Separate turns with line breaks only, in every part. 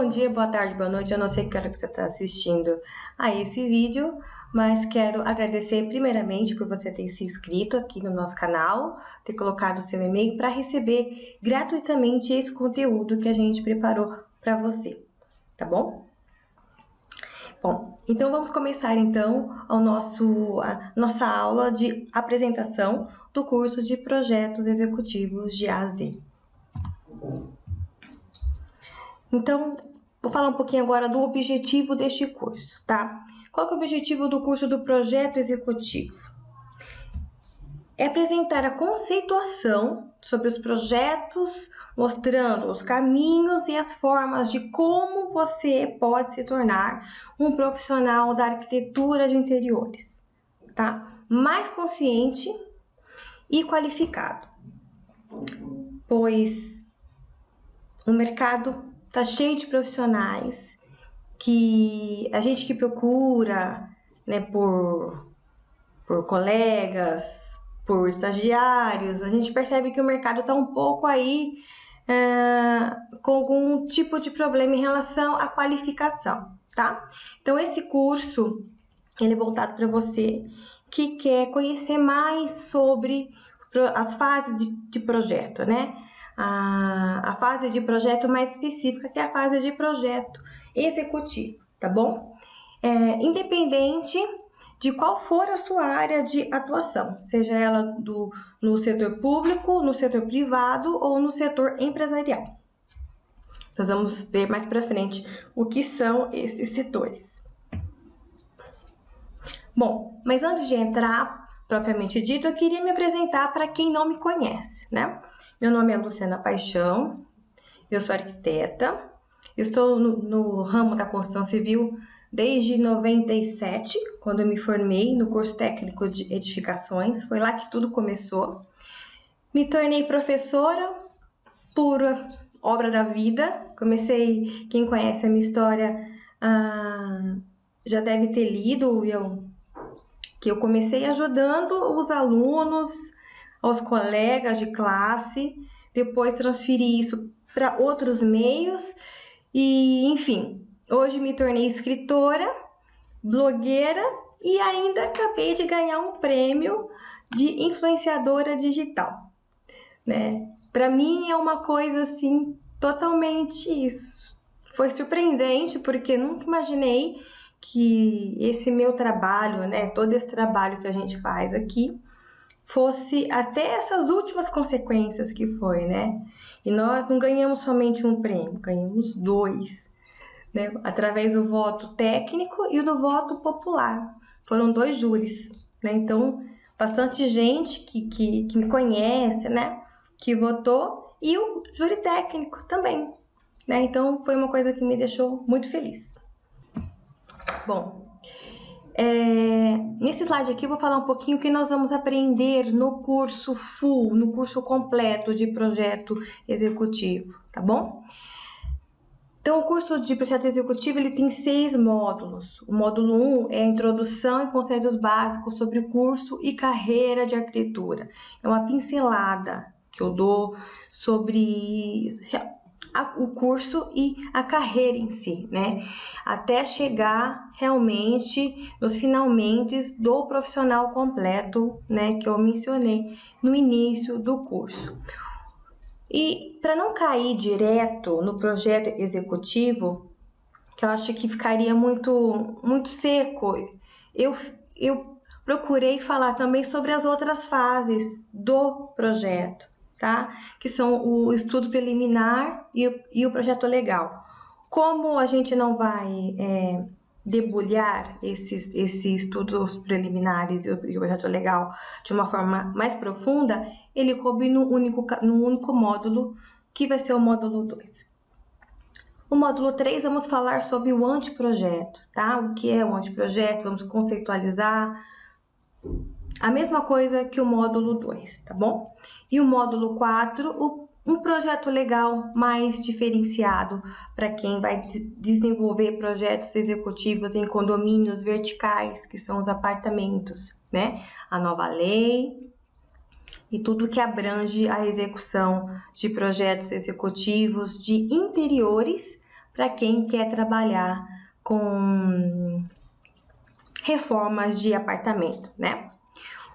Bom dia, boa tarde, boa noite. Eu não sei que hora que você está assistindo a esse vídeo, mas quero agradecer primeiramente por você ter se inscrito aqui no nosso canal, ter colocado o seu e-mail para receber gratuitamente esse conteúdo que a gente preparou para você, tá bom? Bom, então vamos começar então o nosso, a nossa aula de apresentação do curso de projetos executivos de A a Z. Então, vou falar um pouquinho agora do objetivo deste curso, tá? Qual é o objetivo do curso do projeto executivo? É apresentar a conceituação sobre os projetos, mostrando os caminhos e as formas de como você pode se tornar um profissional da arquitetura de interiores, tá? Mais consciente e qualificado. Pois o mercado tá cheio de profissionais que a gente que procura, né, por, por colegas, por estagiários, a gente percebe que o mercado está um pouco aí é, com algum tipo de problema em relação à qualificação, tá? Então, esse curso, ele é voltado para você que quer conhecer mais sobre as fases de, de projeto, né? A, a fase de projeto mais específica, que é a fase de projeto executivo, tá bom? É, independente de qual for a sua área de atuação, seja ela do, no setor público, no setor privado ou no setor empresarial. Nós vamos ver mais para frente o que são esses setores. Bom, mas antes de entrar propriamente dito, eu queria me apresentar para quem não me conhece, né? Meu nome é Luciana Paixão, eu sou arquiteta, estou no, no ramo da construção civil desde 97, quando eu me formei no curso técnico de edificações, foi lá que tudo começou. Me tornei professora por obra da vida. Comecei, quem conhece a minha história ah, já deve ter lido, eu, que eu comecei ajudando os alunos aos colegas de classe, depois transferi isso para outros meios e, enfim, hoje me tornei escritora, blogueira e ainda acabei de ganhar um prêmio de influenciadora digital, né? Para mim é uma coisa assim totalmente isso. Foi surpreendente porque nunca imaginei que esse meu trabalho, né, todo esse trabalho que a gente faz aqui, fosse até essas últimas consequências que foi, né? E nós não ganhamos somente um prêmio, ganhamos dois, né? Através do voto técnico e do voto popular. Foram dois júris, né? Então, bastante gente que, que, que me conhece, né? Que votou e o júri técnico também, né? Então, foi uma coisa que me deixou muito feliz. Bom, é, nesse slide aqui eu vou falar um pouquinho o que nós vamos aprender no curso full, no curso completo de projeto executivo, tá bom? Então, o curso de projeto executivo ele tem seis módulos. O módulo 1 um é a introdução e conceitos básicos sobre curso e carreira de arquitetura. É uma pincelada que eu dou sobre a, o curso e a carreira em si, né? Até chegar realmente nos finalmente do profissional completo, né? Que eu mencionei no início do curso. E para não cair direto no projeto executivo, que eu acho que ficaria muito, muito seco, eu, eu procurei falar também sobre as outras fases do projeto tá? Que são o estudo preliminar e, e o projeto legal. Como a gente não vai é, debulhar esses, esses estudos preliminares e o, e o, projeto legal de uma forma mais profunda, ele coube no único, no único módulo, que vai ser o módulo 2. O módulo 3, vamos falar sobre o anteprojeto, tá? O que é o anteprojeto, vamos conceitualizar. A mesma coisa que o módulo 2, tá bom? E o módulo 4, um projeto legal mais diferenciado para quem vai desenvolver projetos executivos em condomínios verticais, que são os apartamentos, né? A nova lei e tudo que abrange a execução de projetos executivos de interiores para quem quer trabalhar com reformas de apartamento, né?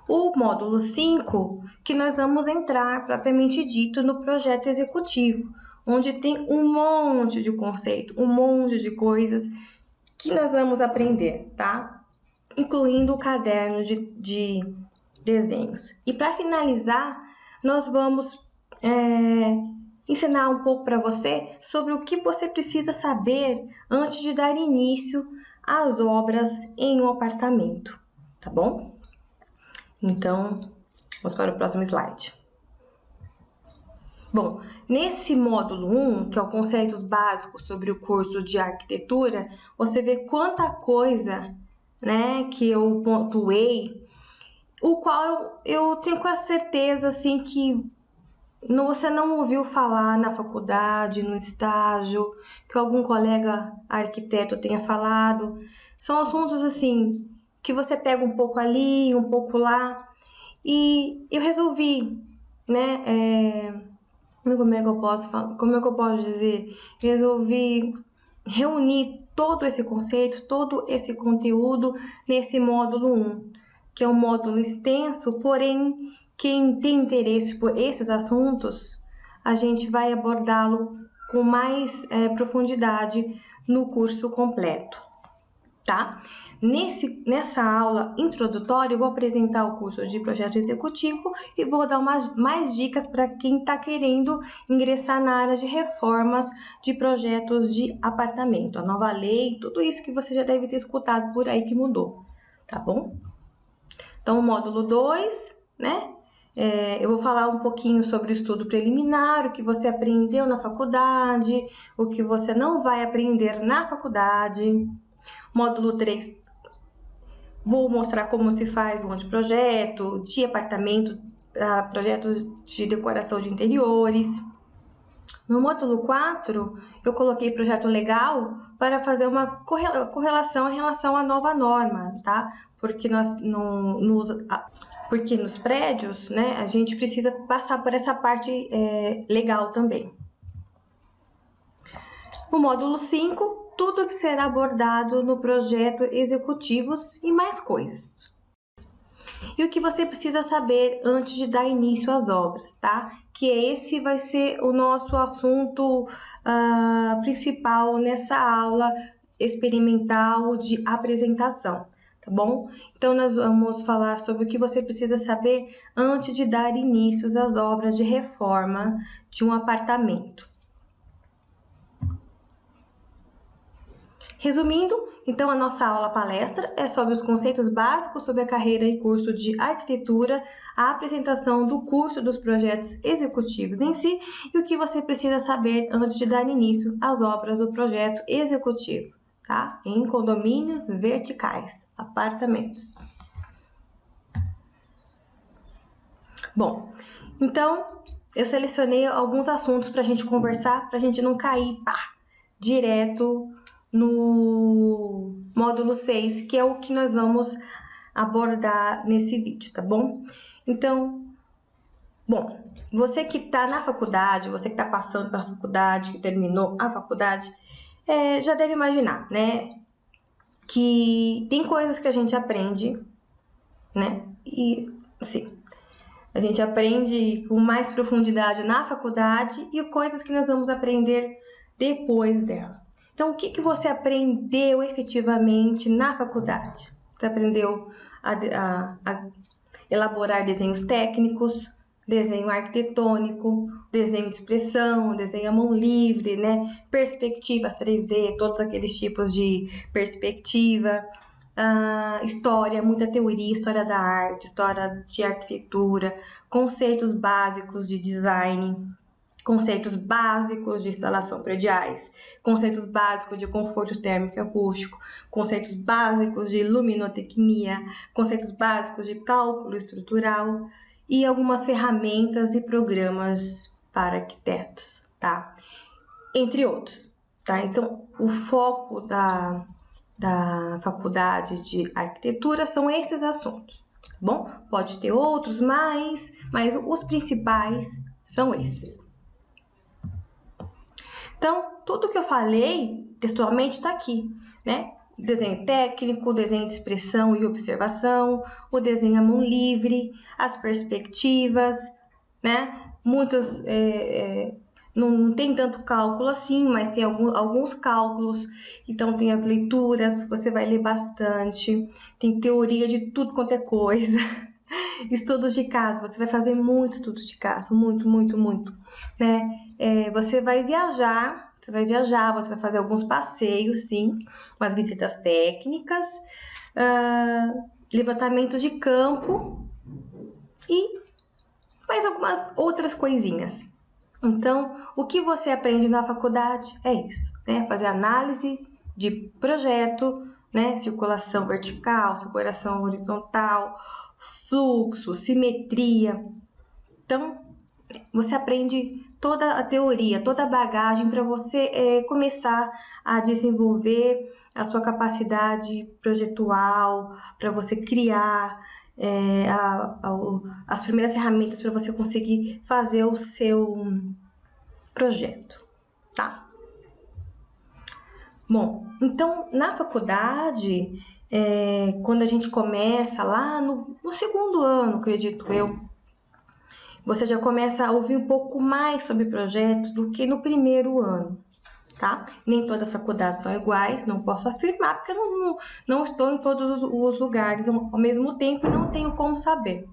O módulo 5, que nós vamos entrar propriamente dito no projeto executivo, onde tem um monte de conceito, um monte de coisas que nós vamos aprender, tá? Incluindo o caderno de, de desenhos. E para finalizar, nós vamos é, ensinar um pouco para você sobre o que você precisa saber antes de dar início às obras em um apartamento, tá bom? Então, vamos para o próximo slide. Bom, nesse módulo 1, que é o conceitos básicos sobre o curso de arquitetura, você vê quanta coisa, né, que eu pontuei, o qual eu, tenho com certeza assim que você não ouviu falar na faculdade, no estágio, que algum colega arquiteto tenha falado. São assuntos assim que você pega um pouco ali, um pouco lá. E eu resolvi, né? É, como é que eu posso falar? Como é que eu posso dizer? Resolvi reunir todo esse conceito, todo esse conteúdo nesse módulo 1, que é um módulo extenso, porém quem tem interesse por esses assuntos, a gente vai abordá-lo com mais é, profundidade no curso completo, tá? Nesse, nessa aula introdutória, eu vou apresentar o curso de projeto executivo e vou dar umas, mais dicas para quem está querendo ingressar na área de reformas de projetos de apartamento, a nova lei, tudo isso que você já deve ter escutado por aí que mudou, tá bom? Então, o módulo 2, né? É, eu vou falar um pouquinho sobre o estudo preliminar, o que você aprendeu na faculdade, o que você não vai aprender na faculdade. Módulo 3, vou mostrar como se faz um anteprojeto de apartamento para projetos de decoração de interiores. No módulo 4, eu coloquei projeto legal para fazer uma correlação em relação à nova norma, tá? Porque nós no, nos porque nos prédios, né, a gente precisa passar por essa parte é, legal também. No módulo 5, tudo que será abordado no projeto executivos e mais coisas. E o que você precisa saber antes de dar início às obras, tá? Que esse vai ser o nosso assunto uh, principal nessa aula experimental de apresentação tá bom? Então, nós vamos falar sobre o que você precisa saber antes de dar início às obras de reforma de um apartamento. Resumindo, então a nossa aula palestra é sobre os conceitos básicos sobre a carreira e curso de arquitetura, a apresentação do curso dos projetos executivos em si e o que você precisa saber antes de dar início às obras do projeto executivo tá? Em condomínios verticais, apartamentos. Bom, então eu selecionei alguns assuntos para a gente conversar, para a gente não cair pá, direto no módulo 6, que é o que nós vamos abordar nesse vídeo, tá bom? Então, bom, você que está na faculdade, você que está passando pela faculdade, que terminou a faculdade, é, já deve imaginar, né? Que tem coisas que a gente aprende, né? E, assim, a gente aprende com mais profundidade na faculdade e coisas que nós vamos aprender depois dela. Então, o que, que você aprendeu efetivamente na faculdade? Você aprendeu a, a, a elaborar desenhos técnicos, desenho arquitetônico, desenho de expressão, desenho à mão livre, né? Perspectivas 3D, todos aqueles tipos de perspectiva, uh, história, muita teoria, história da arte, história de arquitetura, conceitos básicos de design, conceitos básicos de instalação prediais, conceitos básicos de conforto térmico e acústico, conceitos básicos de luminotecnia, conceitos básicos de cálculo estrutural, e algumas ferramentas e programas para arquitetos, tá? Entre outros, tá? Então, o foco da, da faculdade de arquitetura são esses assuntos, bom? Pode ter outros mais, mas os principais são esses. Então, tudo que eu falei textualmente está aqui, né? O desenho técnico, o desenho de expressão e observação, o desenho à mão livre, as perspectivas, né? Muitos é, é, não tem tanto cálculo assim, mas tem algum, alguns cálculos. Então, tem as leituras, você vai ler bastante. Tem teoria de tudo quanto é coisa. Estudos de caso, você vai fazer muitos estudos de caso, muito, muito, muito. Né? É, você vai viajar, você vai viajar, você vai fazer alguns passeios, sim, umas visitas técnicas, uh, levantamentos de campo e mais algumas outras coisinhas. Então, o que você aprende na faculdade é isso, né? Fazer análise de projeto, né? Circulação vertical, circulação horizontal, fluxo, simetria. Então, você aprende toda a teoria, toda a bagagem para você é, começar a desenvolver a sua capacidade projetual, para você criar é, a, a, as primeiras ferramentas para você conseguir fazer o seu projeto, tá? Bom, então na faculdade, é, quando a gente começa lá no, no segundo ano, acredito eu, você já começa a ouvir um pouco mais sobre projeto do que no primeiro ano tá? Nem todas as faculdades são iguais, não posso afirmar, porque eu não, não estou em todos os lugares ao mesmo tempo e não tenho como saber.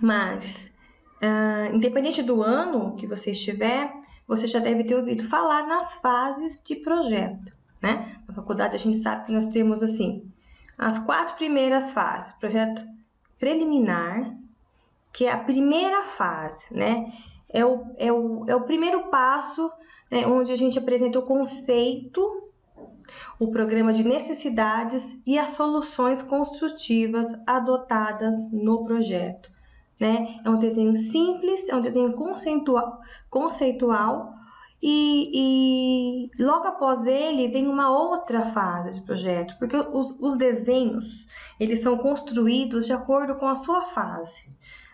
Mas, uh, independente do ano que você estiver, você já deve ter ouvido falar nas fases de projeto, né? Na faculdade a gente sabe que nós temos assim as quatro primeiras fases: projeto preliminar, que é a primeira fase, né? é o, é o, é o primeiro passo né, onde a gente apresenta o conceito, o programa de necessidades e as soluções construtivas adotadas no projeto. Né? É um desenho simples, é um desenho conceitual, conceitual e, e, logo após ele vem uma outra fase de projeto, porque os, os desenhos eles são construídos de acordo com a sua fase,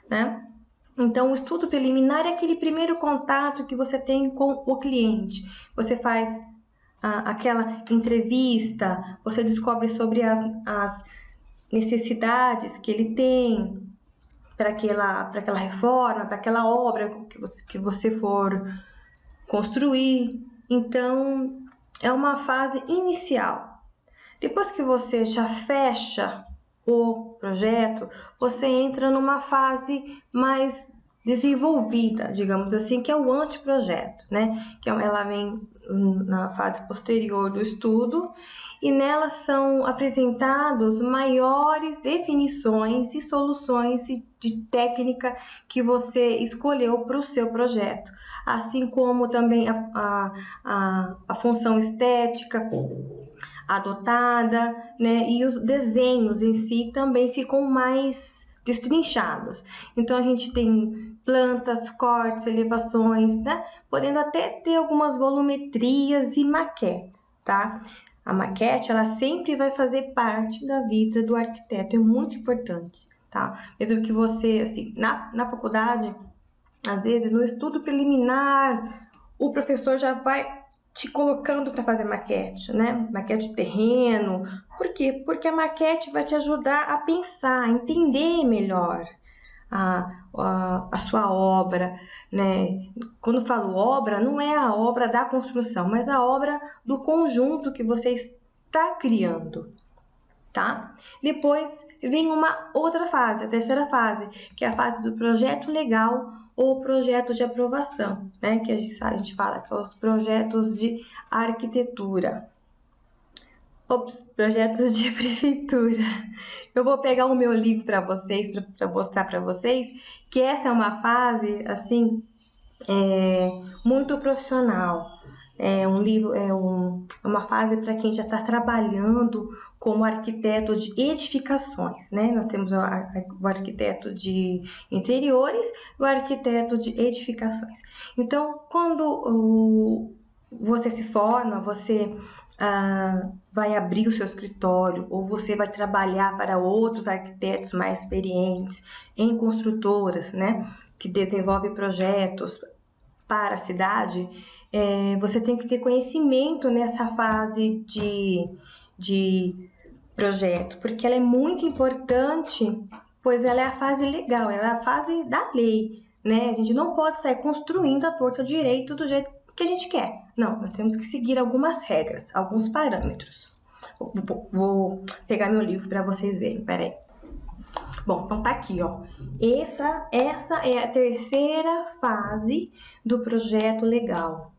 né? Então, o estudo preliminar é aquele primeiro contato que você tem com o cliente. Você faz aquela entrevista, você descobre sobre as, as necessidades que ele tem para aquela, aquela reforma, para aquela obra que você, que você for construir. Então, é uma fase inicial. Depois que você já fecha o projeto, você entra numa fase mais desenvolvida, digamos assim, que é o anteprojeto, né? Que é ela vem na fase posterior do estudo e nela são apresentados maiores definições e soluções de técnica que você escolheu para o seu projeto, assim como também a, a, a, a função estética adotada, né? E os desenhos em si também ficam mais destrinchados. Então a gente tem plantas, cortes, elevações, né? Podendo até ter algumas volumetrias e maquetes, tá? A maquete, ela sempre vai fazer parte da vida do arquiteto, é muito importante, tá? Mesmo que você, assim, na, na faculdade, às vezes no estudo preliminar, o professor já vai te colocando para fazer maquete, né? Maquete de terreno. Por quê? Porque a maquete vai te ajudar a pensar, a entender melhor a, a, a sua obra, né? Quando falo obra, não é a obra da construção, mas a obra do conjunto que você está criando, tá? Depois vem uma outra fase, a terceira fase, que é a fase do projeto legal ou projeto de aprovação, né? Que a gente, a gente fala que são os projetos de arquitetura. Ops, projetos de prefeitura. Eu vou pegar o meu livro para vocês, para mostrar para vocês que essa é uma fase, assim, é, muito profissional. É um livro, é um, é uma fase para quem já está trabalhando como arquiteto de edificações, né? Nós temos o, o arquiteto de interiores e o arquiteto de edificações. Então, quando o, você se forma, você ah, vai abrir o seu escritório ou você vai trabalhar para outros arquitetos mais experientes em construtoras, né, que desenvolvem projetos para a cidade, é, você tem que ter conhecimento nessa fase de, de projeto, porque ela é muito importante, pois ela é a fase legal, ela é a fase da lei, né? A gente não pode sair construindo a torta direito do jeito que a gente quer. Não, nós temos que seguir algumas regras, alguns parâmetros. Vou, pegar meu livro para vocês verem, peraí. Bom, então tá aqui, ó. Essa, essa é a terceira fase do projeto legal,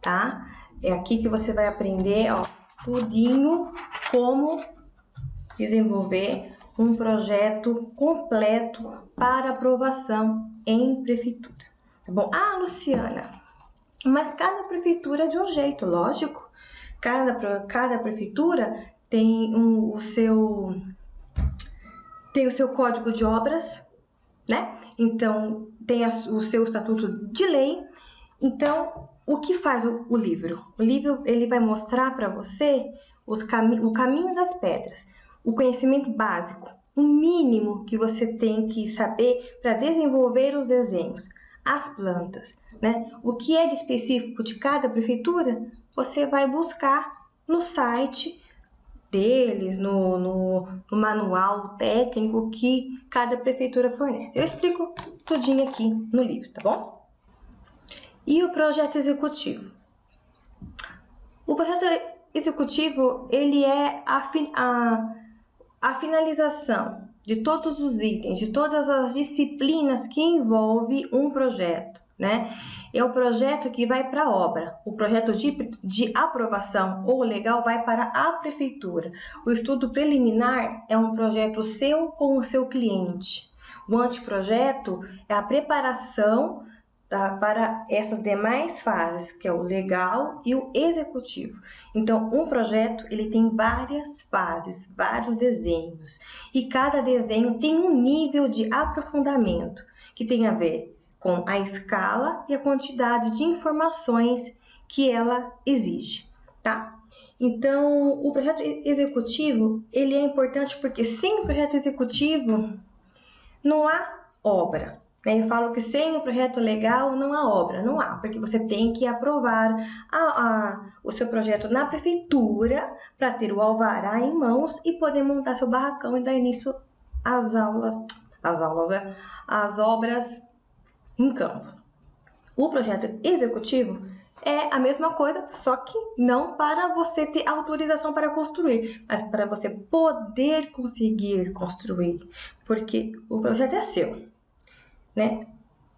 tá? É aqui que você vai aprender, ó, tudinho como desenvolver um projeto completo para aprovação em prefeitura. Tá bom? Ah, Luciana, mas cada prefeitura é de um jeito, lógico. Cada, cada prefeitura tem um, o seu tem o seu código de obras, né? Então tem a, o seu estatuto de lei. Então, o que faz o, o livro? O livro ele vai mostrar para você os cami o caminho das pedras, o conhecimento básico, o mínimo que você tem que saber para desenvolver os desenhos, as plantas, né? O que é de específico de cada prefeitura, você vai buscar no site deles, no, no, no, manual técnico que cada prefeitura fornece. Eu explico tudinho aqui no livro, tá bom? E o projeto executivo? O projeto executivo, ele é a, a, a finalização de todos os itens, de todas as disciplinas que envolve um projeto, né? É o projeto que vai para a obra. O projeto de, de aprovação ou legal vai para a prefeitura. O estudo preliminar é um projeto seu com o seu cliente. O anteprojeto é a preparação tá, para essas demais fases, que é o legal e o executivo. Então, um projeto ele tem várias fases, vários desenhos, e cada desenho tem um nível de aprofundamento que tem a ver com a escala e a quantidade de informações que ela exige, tá? Então, o projeto executivo, ele é importante porque sem o projeto executivo não há obra. Eu falo que sem o projeto legal não há obra, não há, porque você tem que aprovar a, a, o seu projeto na prefeitura para ter o alvará em mãos e poder montar seu barracão e dar início às aulas, às aulas, é, às obras em campo. O projeto executivo é a mesma coisa, só que não para você ter autorização para construir, mas para você poder conseguir construir, porque o projeto é seu, né?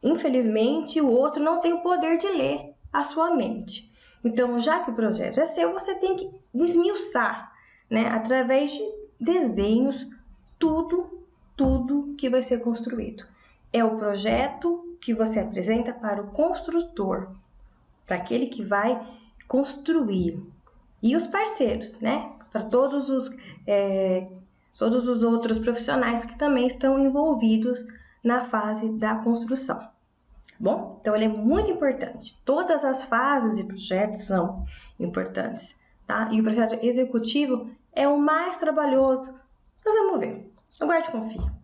Infelizmente, o outro não tem o poder de ler a sua mente. Então, já que o projeto é seu, você tem que desmiuçar, né, através de desenhos, tudo, tudo que vai ser construído. É o projeto que você apresenta para o construtor, para aquele que vai construir. E os parceiros, né? Para todos os, é, todos os outros profissionais que também estão envolvidos na fase da construção. Tá bom, então ele é muito importante. Todas as fases de projeto são importantes, tá? E o projeto executivo é o mais trabalhoso. Nós vamos ver. Aguarde e confie.